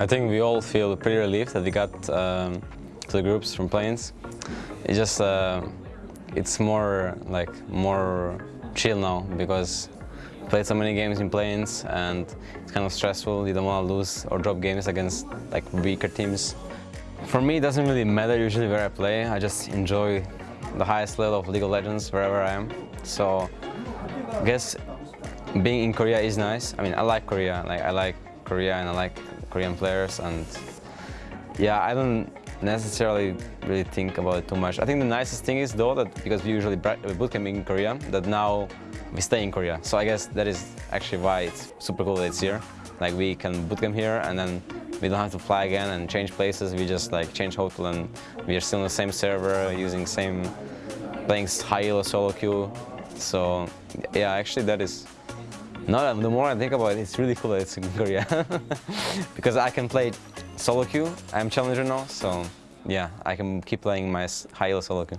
I think we all feel pretty relieved that we got um, to the groups from play-ins. It's just, uh, it's more like more chill now because we played so many games in play-ins and it's kind of stressful. You don't want to lose or drop games against like weaker teams. For me, it doesn't really matter usually where I play. I just enjoy the highest level of League of Legends wherever I am. So I guess being in Korea is nice. I mean, I like Korea. Like I like Korea and I like Korean players and yeah, I don't necessarily really think about it too much. I think the nicest thing is though that because we usually bootcamp in Korea, that now we stay in Korea. So I guess that is actually why it's super cool that it's here. Like we can bootcamp here and then we don't have to fly again and change places. We just like change hotel and we are still on the same server using same playing high elo solo queue. So yeah, actually that is no, the more I think about it, it's really cool that it's in Korea. because I can play solo queue. I'm challenger now, so yeah, I can keep playing my high elo solo queue.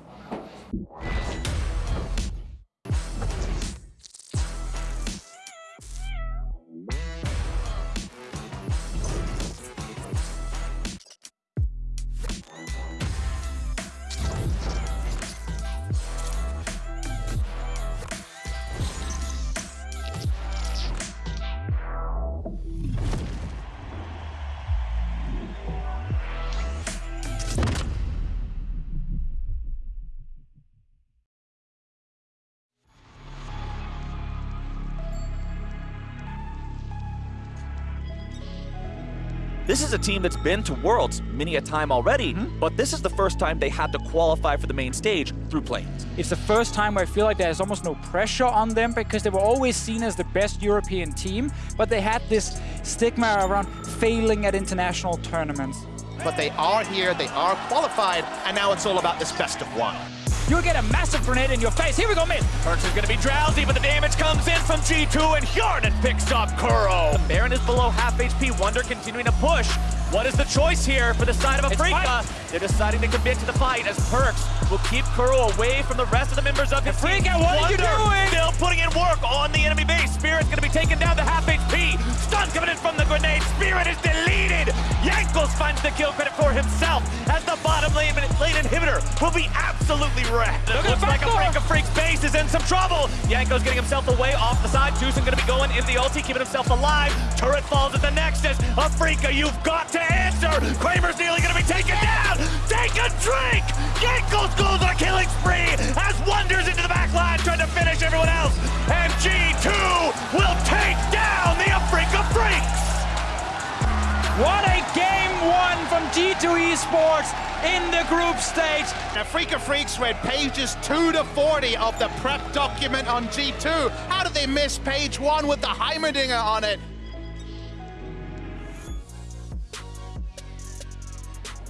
This is a team that's been to Worlds many a time already, mm -hmm. but this is the first time they had to qualify for the main stage through play-ins. It's the first time where I feel like there's almost no pressure on them because they were always seen as the best European team, but they had this stigma around failing at international tournaments. But they are here, they are qualified, and now it's all about this best of one. You'll get a massive grenade in your face. Here we go, mid. Perkz is going to be drowsy, but the damage comes in from G2, and Hjarnan picks up Kuro. The Baron is below half HP. Wunder continuing to push. What is the choice here for the side of Afreeca? They're deciding to commit to the fight as Perkz will keep Kuro away from the rest of the members of his team. Afreeca, what Wunder are you doing? Still putting in work on the enemy base. Spirit's going to be taken down to half HP. Stun coming in from the grenade. Spirit is deleted. The kill credit for himself as the bottom lane, lane inhibitor will be absolutely wrecked. It looks like Afreeca Freak's base is in some trouble. Jankos getting himself away off the side. Juicing going to be going in the ulti, keeping himself alive. Turret falls at the Nexus. Afreeca, you've got to answer. Kramer's nearly going to be taken down. Take a drink. Jankos goes on a killing spree as Wunders into the back line trying to finish everyone else. And G2 will take down the Afreeca Freaks. What a from G2 Esports in the group stage. Afreeca Freaks read pages 2 to 40 of the prep document on G2. How did they miss page 1 with the Heimerdinger on it?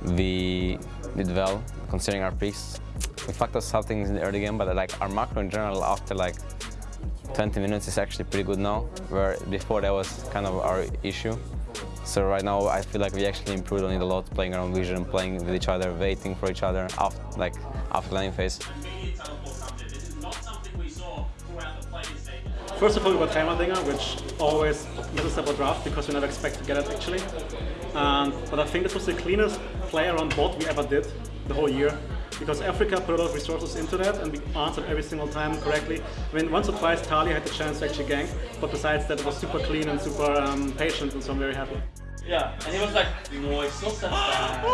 We did well, considering our picks. We fucked up some things in the early game, but like our macro in general after like 20 minutes is actually pretty good now, where before that was kind of our issue. So right now I feel like we actually improved on it a lot, playing around vision, playing with each other, waiting for each other after, like, after landing phase. First of all, we got Heimerdinger, which always is a separate draft because we never expect to get it actually. And, but I think this was the cleanest play around bot we ever did the whole year because Afreeca put a lot of resources into that and we answered every single time correctly. I mean, once or twice Tali had the chance to actually gank, but besides that it was super clean and super um, patient and so I'm very happy. Yeah, and he was like, no, it's not that bad.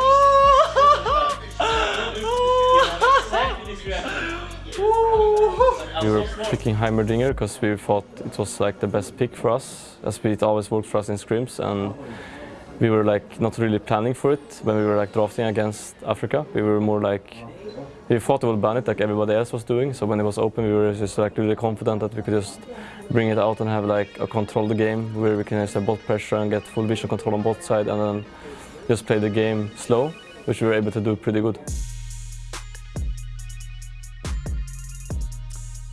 We were picking Heimerdinger because we thought it was like the best pick for us, as it always worked for us in scrims, and we were like not really planning for it when we were like drafting against Afreeca. We were more like we thought we would ban it like everybody else was doing. So when it was open, we were just like really confident that we could just bring it out and have like a control the game where we can just bot pressure and get full vision control on both side and then just play the game slow, which we were able to do pretty good.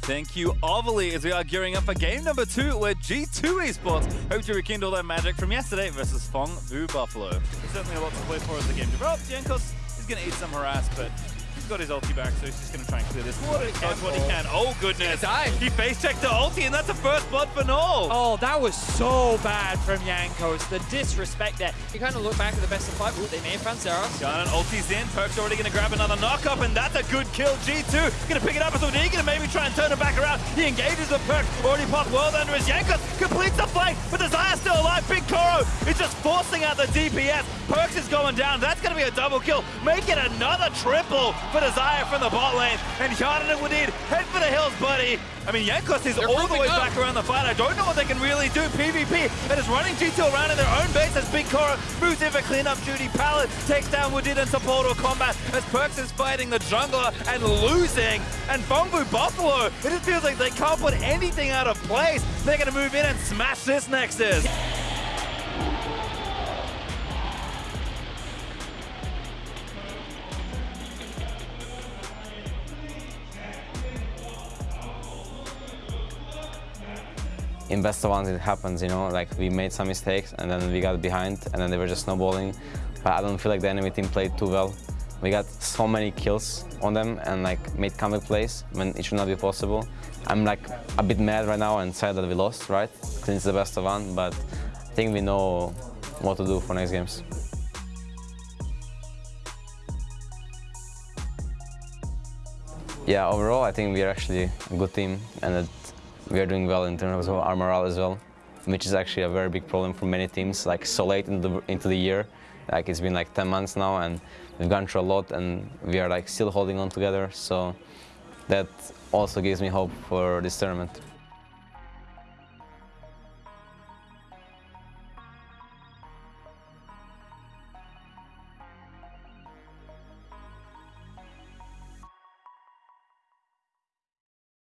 Thank you, Ovally, as we are gearing up for game number two, where G2 Esports hope to rekindle their magic from yesterday versus Phong Vu Buffalo. There's certainly a lot to play for as the game develops. Jankos is going to eat some harass, but got his ulti back, so he's just going to try and clear this. What does what he can. Oh, goodness. He face checked the ulti, and that's the first blood for Null. Oh, that was so bad from Jankos. The disrespect there. You kind of look back at the best of five. Ooh, they may have found Sarah. Gun ulti's in. Perk's already going to grab another knock-up, and that's a good kill. G2 going to pick it up as well. He's going to maybe try and turn it back around. He engages the Perk. Already popped world under his Jankos. Completes the flank, but Desire still alive. BigKoro is just forcing out the DPS. Perkz is going down. That's going to be a double kill. Make it another triple for Desire from the bot lane. And Hjarnan and Wadid head for the hills, buddy. I mean, Jankos is They're all the way up. back around the fight. I don't know what they can really do. PvP and is running G2 around in their own base as BigKoro moves in for cleanup duty. Palette takes down Wadid and Sapporo combat as Perkz is fighting the jungler and losing. And Phong Vu Buffalo, it just feels like they can't put anything out of place. They're going to move in and smash this Nexus. In best of ones it happens, you know, like we made some mistakes and then we got behind and then they were just snowballing. But I don't feel like the enemy team played too well. We got so many kills on them and like made comeback plays when it should not be possible. I'm like a bit mad right now and sad that we lost, right? Since the best of one, but I think we know what to do for next games. Yeah, overall I think we are actually a good team and we are doing well in terms of our morale as well, which is actually a very big problem for many teams, like so late into the, into the year. Like it's been like 10 months now and we've gone through a lot and we are like still holding on together. So that also gives me hope for this tournament.